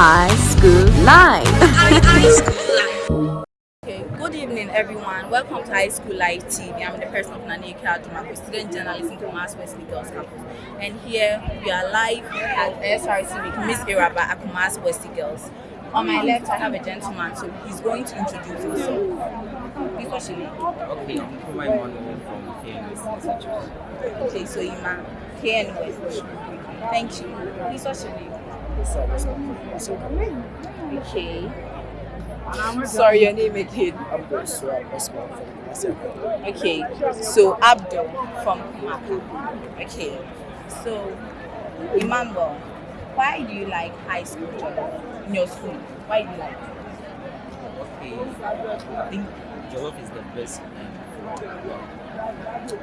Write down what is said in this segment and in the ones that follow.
High School Live. Okay, good evening everyone. Welcome to High School Live TV. I'm the person of Nani Kadumako, student journalist in Kumasi Wesley Girls Campus. And here we are live at SRC with Miss Iraba at Kumasi Wesley Girls. On my left, I have a gentleman, so he's going to introduce himself. Please what's your name? Okay, I'm Kuma Emmanuel from KNS Okay, so Ima, KN Thank you. Please what's your name? Okay. I'm sorry, your name again. Okay, so Abdul from Kumaka. Okay, so Emmanuel, why do you like high school jollof in your school? Why do you like it? Okay, I think jollof is the best um, food.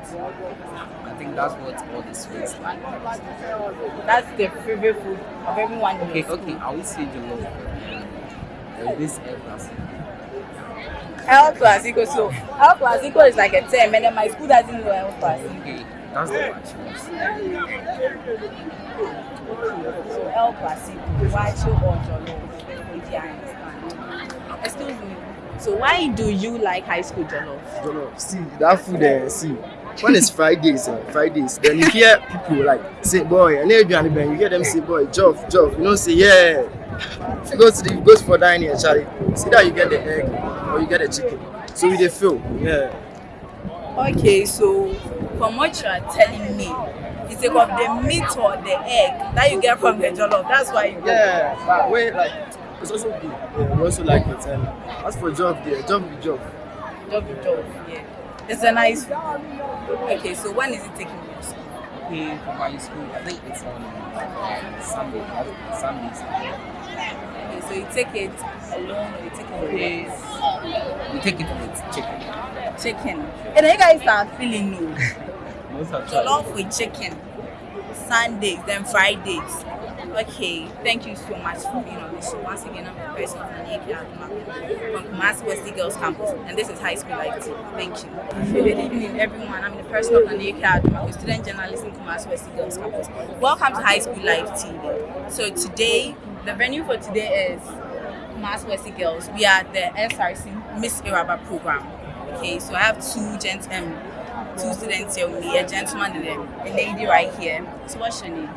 I think that's what all the sweets like. That's the favorite food of everyone. Okay, okay, I will say jollof. There's this air class. El Clasico, so El Clasico is like a term, and then my school doesn't know El Clasico. Okay, that's the one. So El Clasico, why or jollof? Which I understand. Excuse me. So why do you like high school jollof? Jollof. See that food there. See when it's Fridays, eh, Fridays, then you hear people like say, "Boy," and you hear them say, "Boy, Joff, Joff." You know, say, "Yeah." If you go to the you go for dining, Charlie, see that you get the egg or you get the chicken. So we dey feel, yeah. Okay, so from what you are telling me, it's about the meat or the egg that you get from the jollof. That's why you Yeah, but wait, like it's also good. Yeah, we also like it. And as for job, there, job job. Job job. Yeah. It's a nice. Okay, so when is it taking place? Okay, for my school, I think it's on uh, Sunday, Sundays. Okay, so you take it alone or you take it with Yes. We take it with chicken. chicken. And you guys are feeling new. Jollof with chicken. Sundays, then Fridays. Okay, thank you so much for being on this show. Once again, I'm the person of Nanyeke Adumako from Kumasi Wesley Girls Campus, and this is High School Live TV. Thank you. Good evening, everyone. I'm the person of Nanyeke Adumako, student journalist in Kumasi Wesley Girls Campus. Welcome to High School Live TV. So today, the venue for today is Kumasi Wesley Girls. We are the SRC Miss Iraba program. Okay, so I have two gent um, two students here with me, a gentleman and a, a lady right here. So what's your name?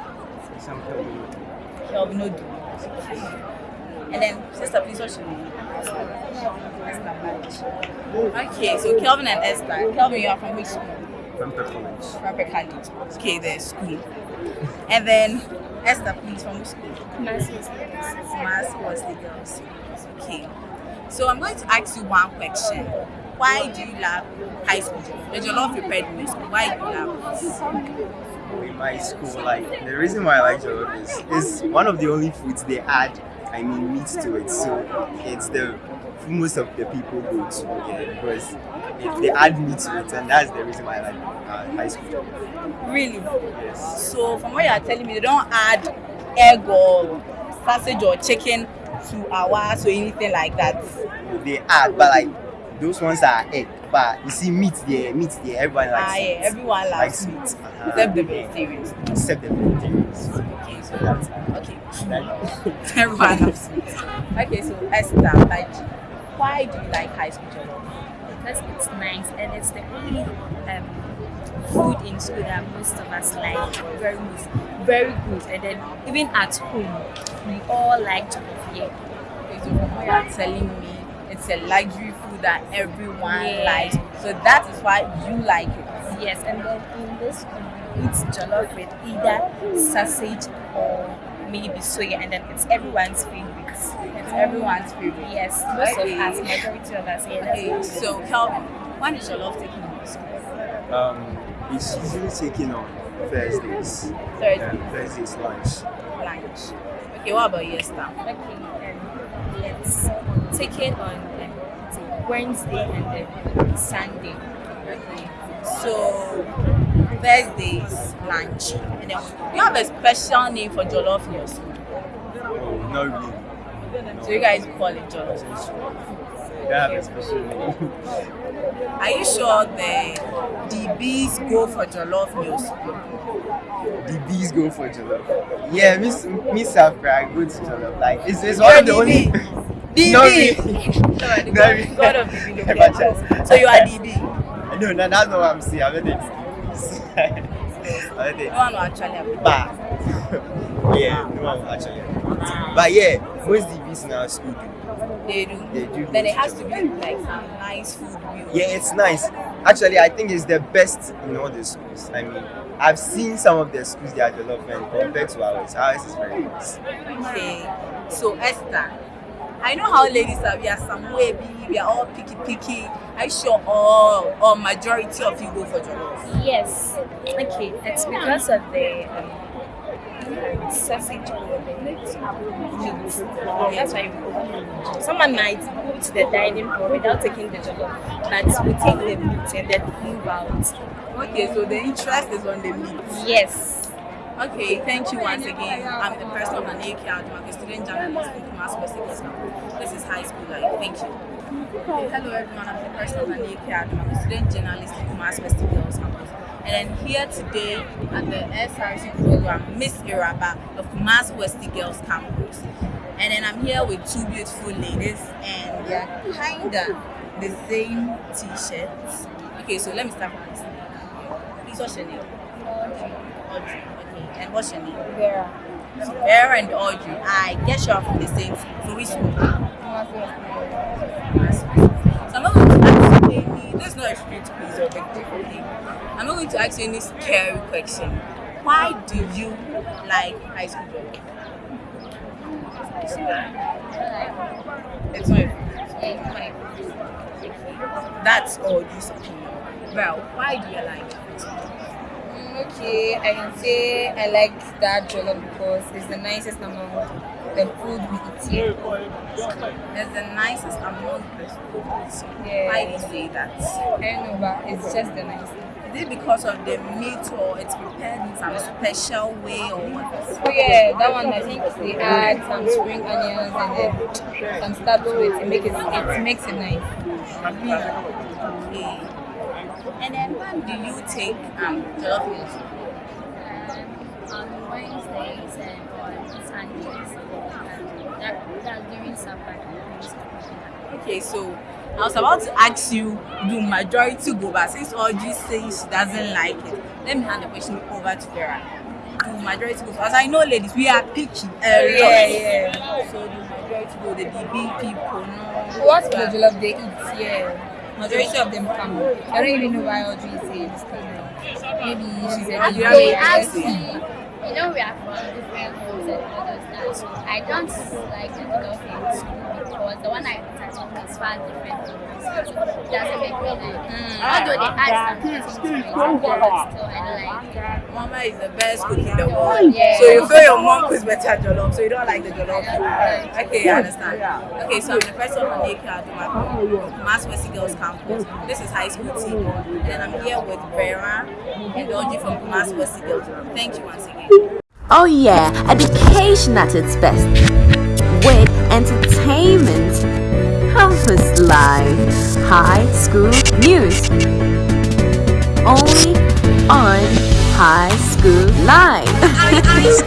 Kelvin Odu. And then, sister, please, what's your name? Esther Baj. Okay, so Kelvin and Esther. Kelvin, you are from which school? Prempeh College. Rapper College. Okay, the school. And then, Esther, please, from which school? Mass was the girls. Okay. So I'm going to ask you one question. Why do you love high school jollof? The jollof prepared in your school. Why do you love it? in my school, like the reason why I like jollof is is one of the only foods they add, I mean, meat to it. So it's the most of the people go to yeah, because if they add meat to it, and that's the reason why I like uh, high school jollof. Really? Yes. So from what you are telling me, they don't add egg or sausage or chicken to ours or anything like that. They add, but like those ones are egg. But you see, meat there, meat there, everyone likes Ah, yeah, it. everyone likes likes meat, meat. Uh-huh. except the vegetarians. Except the vegetarians. Okay, so that's okay, everyone loves meat. Okay, so Esther, like, why do you like high school jollof? because it's nice and it's the only um, food in school that most of us like very very good and then even at home we all like jollof here Okay, so from what you are telling me, it's a luxury that everyone Yeah. likes. So that is why you like it. yes and then in this school we eat jollof with either sausage or maybe soya and then it's everyone's favorite It's everyone's favorite. yes most Okay. of us majority of us yeah that's Okay, what so Kelvin, when is your love taking in school? um, it's usually taking on Thursdays. Thursday. Um, Thursdays lunch. lunch. Okay, what about you, Esther? Okay, um, it's taken on um, it's a Wednesday and then Sunday. Okay. So Thursdays lunch, and then you have a special name for jollof in your school. Oh, not really. So you guys call it jollof. don't have a special name. Are you sure the DBs go for jollof meals? the bees go for jollof. Yeah, Miss Miss Safra, I go to jollof. Like it's, it's one of the only. DB. No, the Not God, of DB. Chance. So you are DB. No, no, that's not what I'm saying. I'm not excuse. I'm not No one actually But yeah, no one actually. But yeah, most DBs in our school do. They do. They do Then it has to be like some nice food meal. Yeah, it's nice. Actually, I think it's the best in all the schools. I mean, I've seen some of the schools they are and compared to ours, ours is very nice. Okay. So Esther, I know how ladies are. We are some way. We are all picky picky. You sure all or majority of you go for jollof? Yes. Okay, it's because of the um, sausage meat. That's why Someone might go to the dining hall without taking the jollof, but we take the meat and then move out. Okay, so the interest is on the meat. Yes. Okay, thank you once again. I'm the person of the AK I'm a student journalist in Kumasi West School. This is high school life. Thank you. Hello everyone. I'm the person of the AK I'm a student journalist in Kumasi West Girls Campus. And I'm here today at the SRC program, Miss Iraba of Kumasi West Girls Campus. And then I'm here with two beautiful ladies, and they are kinda the same t-shirts. Okay, so let me start this. Please, what's your name? Audrey. Okay, and what's your name? Vera. So Vera and Audrey. I guess you're from the same school. So which school? So I'm not going to ask you any. This is not a street quiz or a thing. I'm not going to ask you any scary question. Why do you like high school drama? It's not. That's all this opinion. Well, why do you like it? Okay, I can say I like that jollof because it's the nicest among the food we eat here. It's the nicest among the schools. Yeah. Why do you say that? I know, but it's just the nicest. Is it because of the meat or it's prepared in some special way or what? Oh yeah, that one I think they add some spring onions and then some stuff to it. It makes it, it makes it nice. Okay. And then when do you take um jollof meals? on Wednesdays and on Sundays. Um, that, that's during. Okay, so I was about to ask you, do majority go but since Audrey says she doesn't like it, let me hand the question over to Vera. Do majority go? As I know ladies, we are picky. Lot. Yeah, yeah. So do majority go, the DB people, no. What the love they eat here? Majority of them come. I don't even know why Audrey is saying this because maybe she's a Have you DJ, ever I asked guess. him? You know, we are from different homes and all those that. I don't like the jollof in school because the one I eat at home is far different from my school. So it doesn't make me like it. Although they add some things to it, but still I don't like. Mama is the best cook in the world. Yeah. So you feel your mom cooks better jollof, so you don't like the jollof. Okay, I understand. Okay, so I'm the person on Ake Adumako, Mass West Girls Campus. This is high school team. And I'm here with Vera and Audrey from Mass West Girls. Thank you once again. Oh yeah, education at its best. With entertainment, campus life, high school news. Only on High School Live.